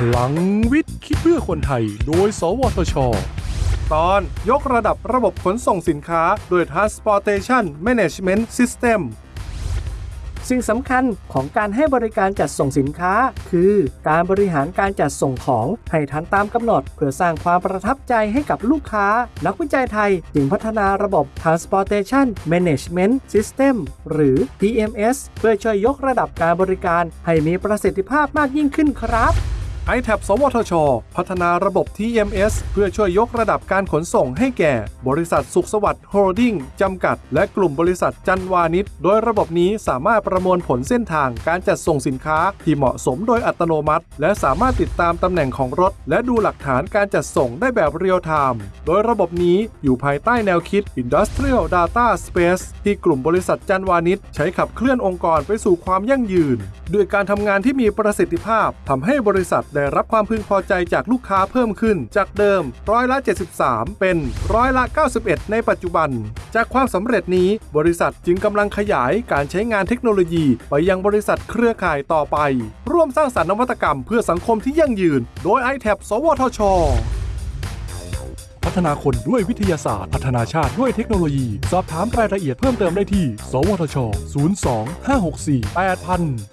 พลังวิทย์คิดเพื่อคนไทย โดย สวทช ตอนยกระดับระบบขนส่งสินค้า โดย Transportation Management System สิ่งสำคัญของการให้บริการจัดส่งสินค้า คือการบริหารการจัดส่งของให้ทันตามกำหนด เพื่อสร้างความประทับใจให้กับลูกค้า นักวิจัยไทยจึงพัฒนาระบบ Transportation Management System หรือ TMS เพื่อช่วยยกระดับการบริการให้มีประสิทธิภาพมากยิ่งขึ้นครับ i t a b สวทช พัฒนาระบบ TMS เพื่อช่วยยกระดับการขนส่งให้แก่ บริษัทสุขสวัสดิ์โฮลดิ้งจำกัด และกลุ่มบริษัทจันวาณิชย์โดยระบบนี้สามารถประมวลผลเส้นทางการจัดส่งสินค้าที่เหมาะสมโดยอัตโนมัติ และสามารถติดตามตำแหน่งของรถ และดูหลักฐานการจัดส่งได้แบบ real-time โดยระบบนี้อยู่ภายใต้แนวคิด Industrial Data Space ที่กลุ่มบริษัทจันวาณิชย์ใช้ขับเคลื่อนองค์กรไปสู่ความยั่งยืน ด้วยการทำงานที่มีประสิทธิภาพทำให้บริษัทได้รับความพึงพอใจจากลูกค้าเพิ่มขึ้น จากเดิมร้อยละ 73 เป็นร้อยละ 91 ในปัจจุบัน จากความสำเร็จนี้บริษัทจึงกำลังขยายการใช้งานเทคโนโลยี ไปยังบริษัทเครือข่ายต่อไป ร่วมสร้างสรรค์นวัตกรรมเพื่อสังคมที่ยั่งยืน โดย i t a b สวทชพัฒนาคนด้วยวิทยาศาสตร์ พัฒนาชาติด้วยเทคโนโลยี สอบถามรายละเอียดเพิ่มเติมได้ที่ สวทช 02 564 8000